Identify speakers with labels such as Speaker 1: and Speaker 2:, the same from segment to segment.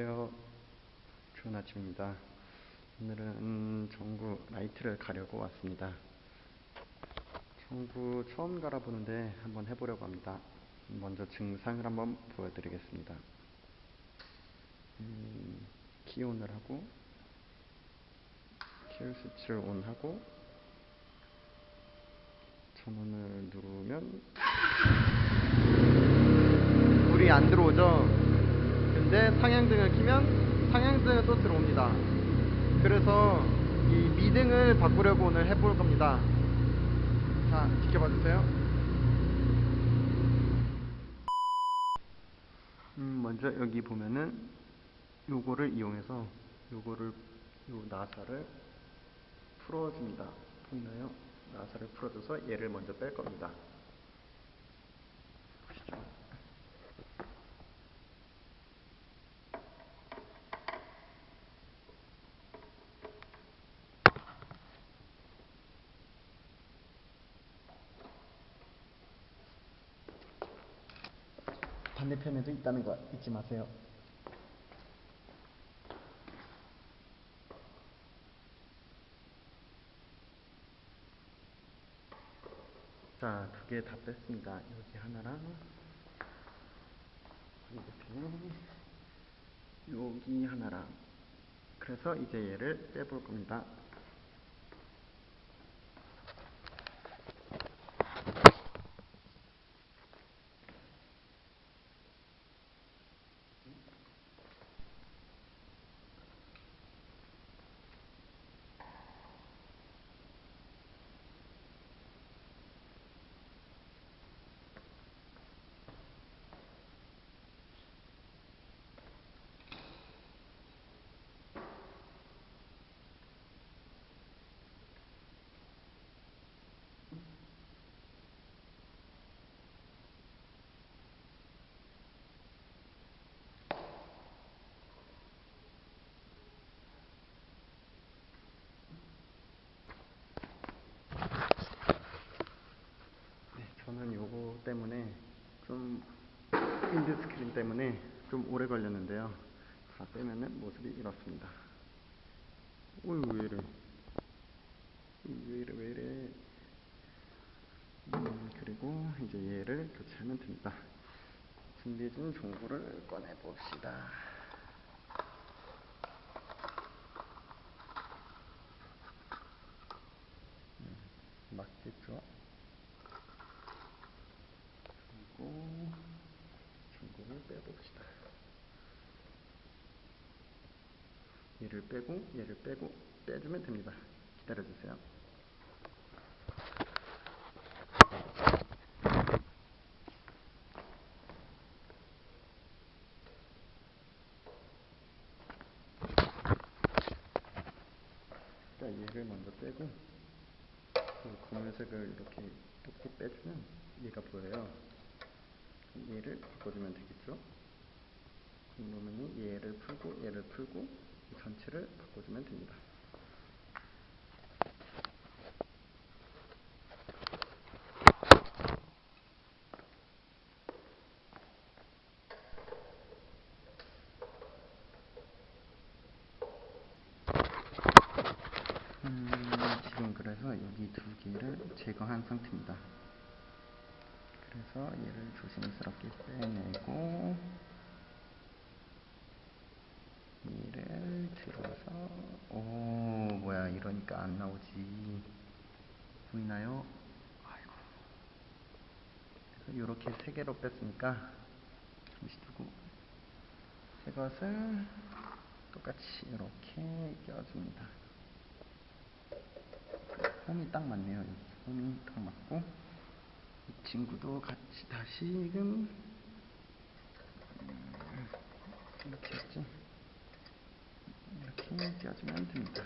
Speaker 1: 안녕하세요. 좋은 아침입니다. 오늘은 전구 라이트를 가려고 왔습니다. 전구 처음 갈아보는데 한번 해보려고 합니다. 먼저 증상을 한번 보여드리겠습니다. 음, key on을 하고 kill switch를 on하고 전원을 누르면 불이 안 들어오죠? 근데 상향등을 키면 상향등은 또 들어옵니다. 그래서 이 미등을 바꾸려고 오늘 해볼 겁니다. 자, 지켜봐 주세요. 음, 먼저 여기 보면은 요거를 이용해서 요거를 요 나사를 풀어줍니다. 보이나요? 나사를 풀어줘서 얘를 먼저 뺄 겁니다. 반대편에도 있다는 거 잊지 마세요. 자, 두 개 다 뺐습니다. 여기 하나랑 반대편에 여기 하나랑 그래서 이제 얘를 빼볼 겁니다. 네, 저는 요거 때문에 좀 윈드 스크린 때문에 좀 오래 걸렸는데요. 다 빼면은 모습이 이렇습니다. 어이 왜 이래? 왜 이래 왜 이래? 음, 그리고 이제 얘를 교체하면 됩니다. 준비해준 종구를 꺼내 봅시다. 음, 맞겠죠? 그리고 중국을 빼봅시다. 얘를 빼고 얘를 빼고 빼주면 됩니다. 기다려주세요. 자, 얘를 먼저 빼고 그 검은색을 이렇게 이렇게 빼주면 얘가 보여요. 얘를 바꿔주면 되겠죠? 그러면 얘를 풀고 얘를 풀고 이 전체를 바꿔주면 됩니다. 음, 지금 그래서 여기 두 개를 제거한 상태입니다. 그래서 얘를 조심스럽게 빼내고 얘를 들어서 오 뭐야 이러니까 안 나오지 보이나요? 아이고 그래서 이렇게 세 개로 뺐으니까 잠시 두고 이것을 똑같이 이렇게 껴줍니다. 홈이 딱 맞네요. 여기 홈이 딱 맞고 이 친구도 같이 다시금 음, 이렇게 했지. 이렇게 껴주면 됩니다.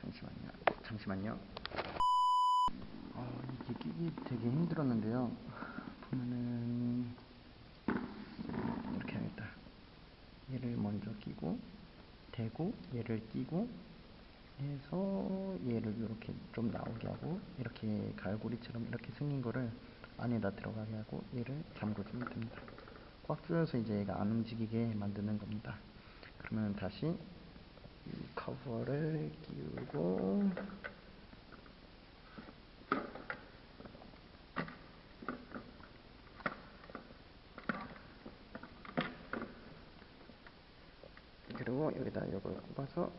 Speaker 1: 잠시만요. 잠시만요. 어, 이게 끼기 되게 힘들었는데요. 보면은 이렇게 하겠다. 얘를 먼저 끼고 대고 얘를 끼고 해서 얘를 이렇게 좀 나오게 하고 이렇게 갈고리처럼 이렇게 생긴 거를 안에다 들어가게 하고 얘를 잠궈주면 됩니다. 꽉 조여서 이제 얘가 안 움직이게 만드는 겁니다. 그러면 다시 이 커버를 끼우고 그리고 여기다 이걸 꼽아서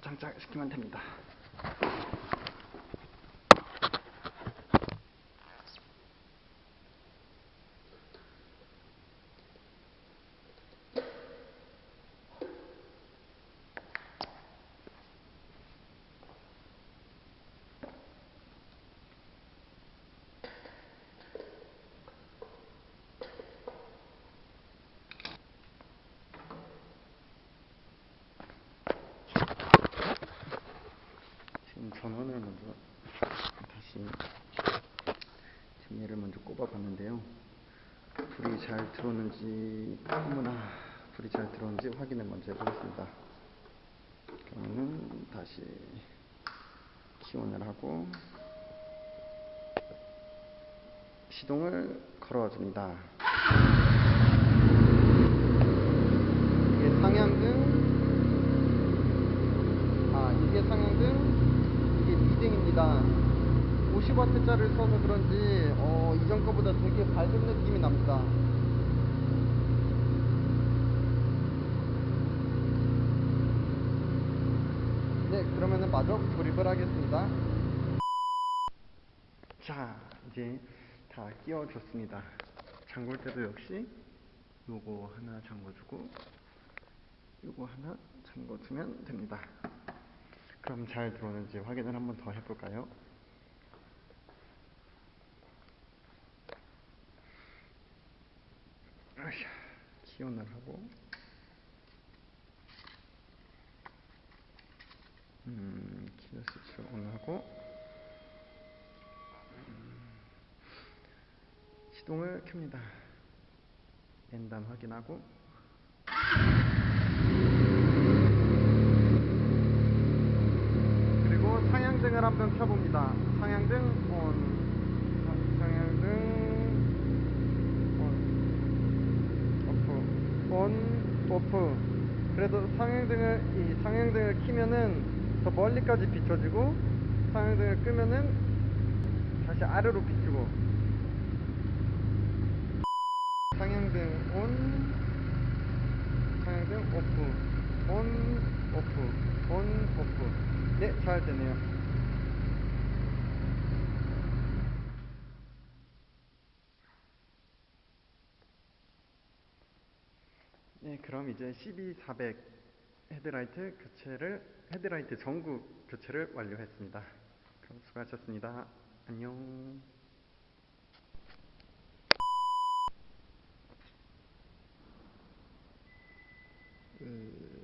Speaker 1: 장착시키면 됩니다. 지금 전원을 먼저 다시 지금 얘를 먼저 꼽아 봤는데요. 잘 들어오는지 어머나 불이 잘 들어오는지 확인을 먼저 해보겠습니다. 그러면은 다시 키온을 하고 시동을 걸어줍니다. 이게 상향등 아 이게 상향등 이게 리딩입니다 50W짜리를 써서 그런지 어, 이전 거보다 되게 밝은 느낌이 납니다 네 그러면은 마저 조립을 하겠습니다. 자 이제 다 끼워줬습니다. 잠글 때도 역시 요거 하나 잠궈주고 요거 하나 잠궈주면 됩니다. 그럼 잘 들어오는지 확인을 한번 더 해볼까요? 아휴, 키온을 하고 스위치 온하고 음, 시동을 켭니다 엔단 확인하고 그리고 상향등을 한번 켜봅니다. 상향등 온, 상- 상향등 온, 오프, 온, 오프. 그래도 상향등을 이 상향등을 키면은 더 멀리까지 비춰지고 상향등을 끄면은 다시 아래로 비추고 상향등 온, 상향등 오프, 온, 오프, 온, 오프. 네, 잘 되네요. 네, 그럼 이제 CB400 헤드라이트 교체를 헤드라이트 전구 교체를 완료했습니다. 그럼 수고하셨습니다. 안녕. 음...